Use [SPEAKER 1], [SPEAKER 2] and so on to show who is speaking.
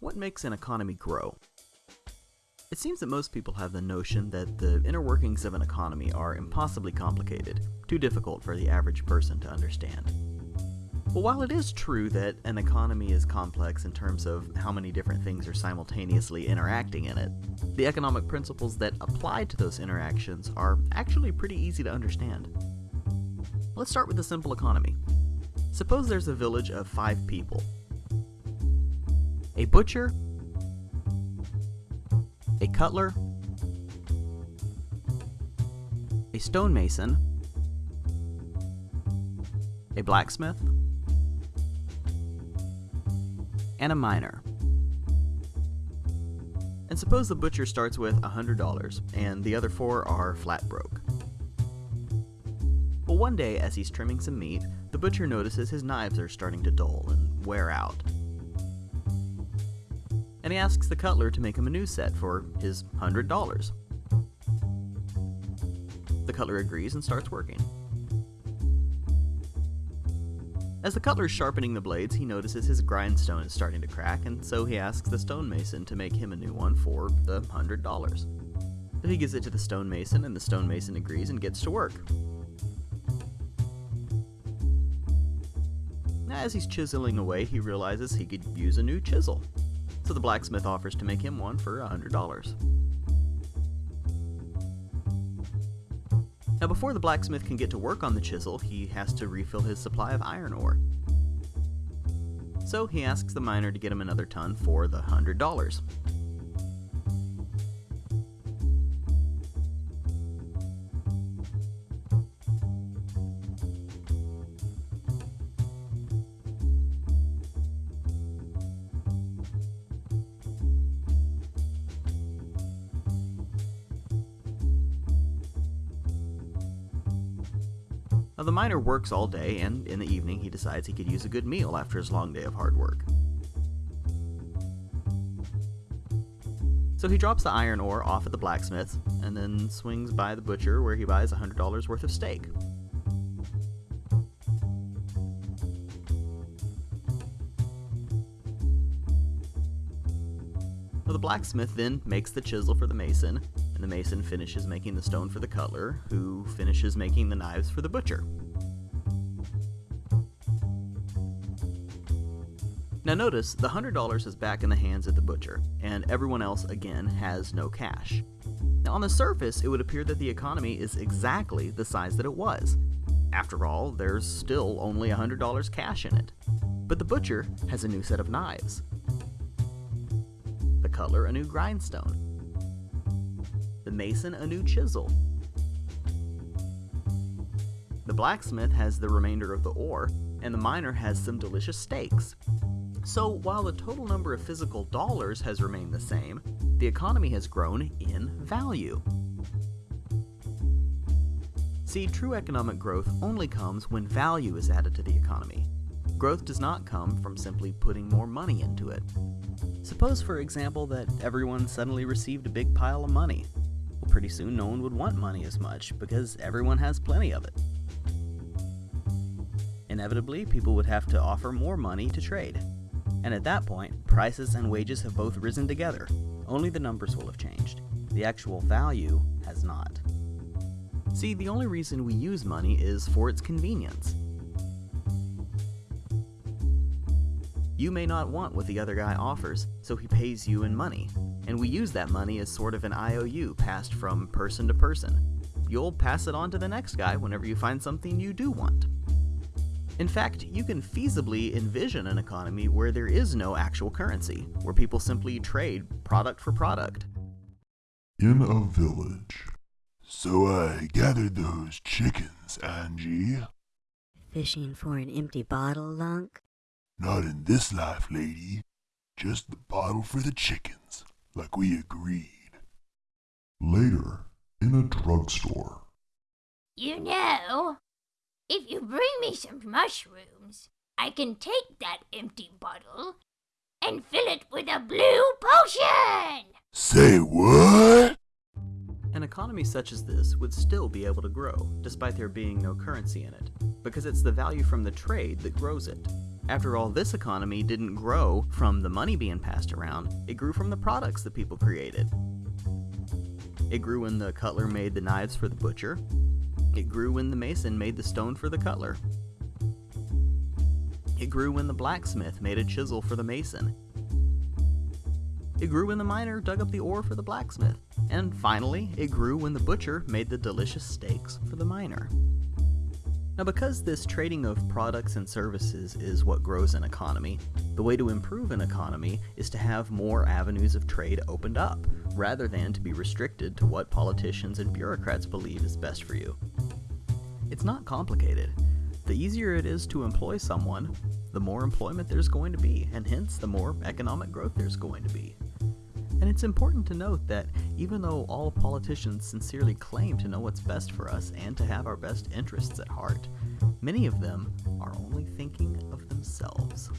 [SPEAKER 1] What makes an economy grow? It seems that most people have the notion that the inner workings of an economy are impossibly complicated, too difficult for the average person to understand. Well, while it is true that an economy is complex in terms of how many different things are simultaneously interacting in it, the economic principles that apply to those interactions are actually pretty easy to understand. Let's start with a simple economy. Suppose there's a village of five people. A butcher, a cutler, a stonemason, a blacksmith, and a miner. And suppose the butcher starts with $100 and the other four are flat broke. Well, one day as he's trimming some meat, the butcher notices his knives are starting to dull and wear out. And he asks the cutler to make him a new set for his $100. The cutler agrees and starts working. As the cutler is sharpening the blades, he notices his grindstone is starting to crack, and so he asks the stonemason to make him a new one for the hundred dollars. So he gives it to the stonemason, and the stonemason agrees and gets to work. As he's chiseling away, he realizes he could use a new chisel so the blacksmith offers to make him one for $100. Now before the blacksmith can get to work on the chisel, he has to refill his supply of iron ore. So he asks the miner to get him another ton for the $100. Now, the miner works all day, and in the evening he decides he could use a good meal after his long day of hard work. So he drops the iron ore off at the blacksmith, and then swings by the butcher where he buys $100 worth of steak. The blacksmith then makes the chisel for the mason, and the mason finishes making the stone for the cutler, who finishes making the knives for the butcher. Now notice, the $100 is back in the hands of the butcher, and everyone else again has no cash. Now on the surface, it would appear that the economy is exactly the size that it was. After all, there's still only $100 cash in it. But the butcher has a new set of knives. The cutler a new grindstone. The mason a new chisel. The blacksmith has the remainder of the ore, and the miner has some delicious steaks. So while the total number of physical dollars has remained the same, the economy has grown in value. See, true economic growth only comes when value is added to the economy. Growth does not come from simply putting more money into it. Suppose, for example, that everyone suddenly received a big pile of money. Pretty soon no one would want money as much because everyone has plenty of it. Inevitably, people would have to offer more money to trade. And at that point, prices and wages have both risen together. Only the numbers will have changed. The actual value has not. See, the only reason we use money is for its convenience. You may not want what the other guy offers, so he pays you in money, and we use that money as sort of an IOU passed from person to person. You'll pass it on to the next guy whenever you find something you do want. In fact, you can feasibly envision an economy where there is no actual currency, where people simply trade product for product.
[SPEAKER 2] In a village. So I gathered those chickens, Angie.
[SPEAKER 3] Fishing for an empty bottle, Lunk?
[SPEAKER 2] Not in this life, lady. Just the bottle for the chickens, like we agreed. Later, in a drugstore.
[SPEAKER 4] You know, if you bring me some mushrooms, I can take that empty bottle and fill it with a blue potion!
[SPEAKER 2] Say what?
[SPEAKER 1] An economy such as this would still be able to grow, despite there being no currency in it, because it's the value from the trade that grows it. After all, this economy didn't grow from the money being passed around, it grew from the products that people created. It grew when the cutler made the knives for the butcher. It grew when the mason made the stone for the cutler. It grew when the blacksmith made a chisel for the mason. It grew when the miner dug up the ore for the blacksmith. And finally, it grew when the butcher made the delicious steaks for the miner. Now, because this trading of products and services is what grows an economy, the way to improve an economy is to have more avenues of trade opened up, rather than to be restricted to what politicians and bureaucrats believe is best for you. It's not complicated. The easier it is to employ someone, the more employment there's going to be, and hence the more economic growth there's going to be. And it's important to note that even though all politicians sincerely claim to know what's best for us and to have our best interests at heart, many of them are only thinking of themselves.